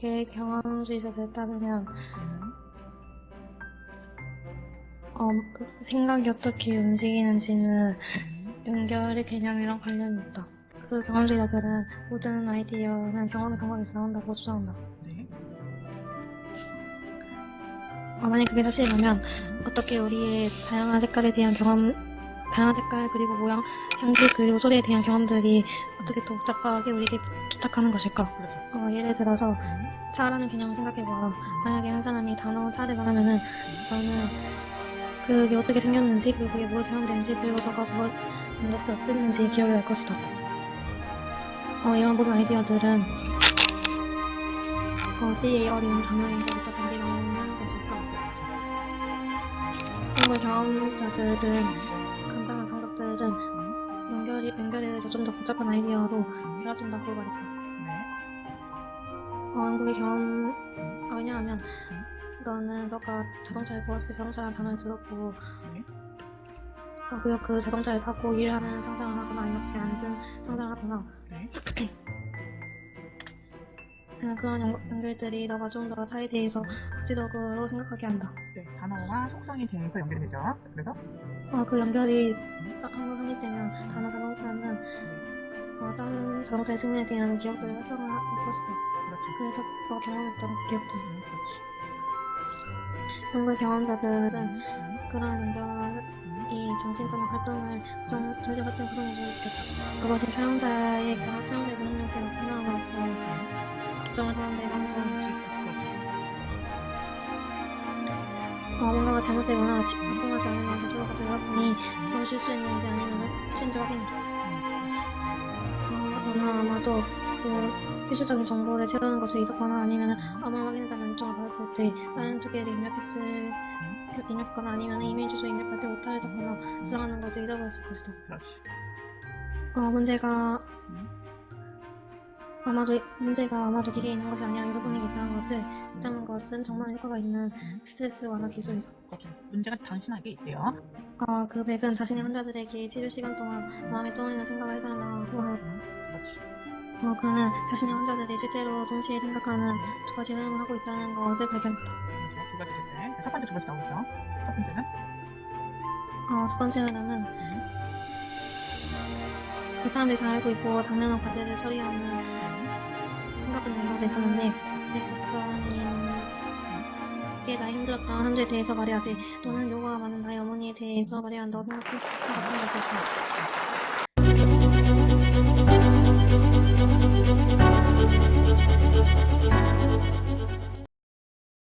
그게 경험주의자들 따르면 음. 어, 그 생각이 어떻게 움직이는지는 음. 연결의 개념이랑 관련이 있다. 그 경험주의자들은 모든 아이디어는 경험의 근거에서 나온다고 주장한다. 네. 어, 만약 그게 사실이라면 어떻게 우리의 다양한 색깔에 대한 경험, 다양한 색깔 그리고 모양, 향기 그리고 소리에 대한 경험들이 어떻게 또 복잡하게 우리에게 도착하는 것일까? 그렇죠. 어, 예를 들어서 음. 차라는 개념을 생각해보아. 만약에 한 사람이 단어 차를 말하면은 너는 그게 어떻게 생겼는지 그리고 그게 무엇에 사용되는지 그리고 너가 그걸 만졌을 때 어땠는지 기억이 날 것이다. 어, 이런 모든 아이디어들은 어, 시의 어린 단어에서부터 단지 나오는 것일까? 한국의 경험자들은 이, 연결에 의해서 좀 더 복잡한 아이디어로 결합된다고 말했다. 네. 어, 한국의 경험, 어, 왜냐하면, 너는 너가 자동차를 보았을 때 자동차라는 단어를 들었고, 네. 어, 그리고 그 자동차를 타고 일을 하는 상상을 하거나, 이렇게 앉은 상상을 하거나, 네. 어, 그런 연, 연결들이 너가 좀 더 차에 대해서 구체적으로 생각하게 한다. 네. 단어와 속성에 대해서 연결이 되죠. 그래서 어, 그 연결이 한번 성립되면 단어 자동차는, 어, 다른 자동차의 승리에 대한 기억들을 활성화할 것이다. 그렇죠. 그래서 너가 경험했던 기억들. 음, 그렇지. 한국의 경험자들은 음. 그러한 연결이 정신적인 활동을 정, 정신 활동 구성을 보여주겠다. 그것이 사용자의 경험 체험의 능력을 나타남으로써 특정을 하는 데 방해를 수 있다. 어, 뭔가가 잘못되거나 지- 통하지 않으면 대조가 들어가보니 그 걸 실수했는지 아니면 실수인지 확인해라. 어, 너는 아마도 그 필수적인 정보를 채우는 것을 잊었거나 아니면 암호를 확인해달라는 요청을 받았을 때 다른 두 개를 입력했을 입력하거나 아니면 이메일 주소 입력할 때 오타를 잡거나 수정하는 것을 잃어버렸을 것이다. 어, 문제가 음. 아마도 문제가 아마도 기계에 있는 것이 아니라 여러분에게 있다는 것을 있다는 것은 정말 효과가 있는 스트레스 완화 기술이다. 문제가 당신에게 있대요. 어, 그 백은 자신의 환자들에게 치료 시간 동안 마음에 떠오르는 생각을 해달라고 하였다. 그렇지. 어, 그는 자신의 환자들이 실제로 동시에 생각하는 두 가지 흐름을 하고 있다는 것을 발견했다. 두 가지 됐네. 첫 번째 두 가지 나오죠. 첫 번째는 어, 첫 번째 흐름은 음. 그 사람들이 잘 알고 있고 당면한 과제를 처리하는 내용도 있었는데 내 박사님께 나의 힘들었던 한 주에 대해서 말해야지 또는 요가가 많은 나의 어머니에 대해서 말해야 한다고 생각해. 같은 것일까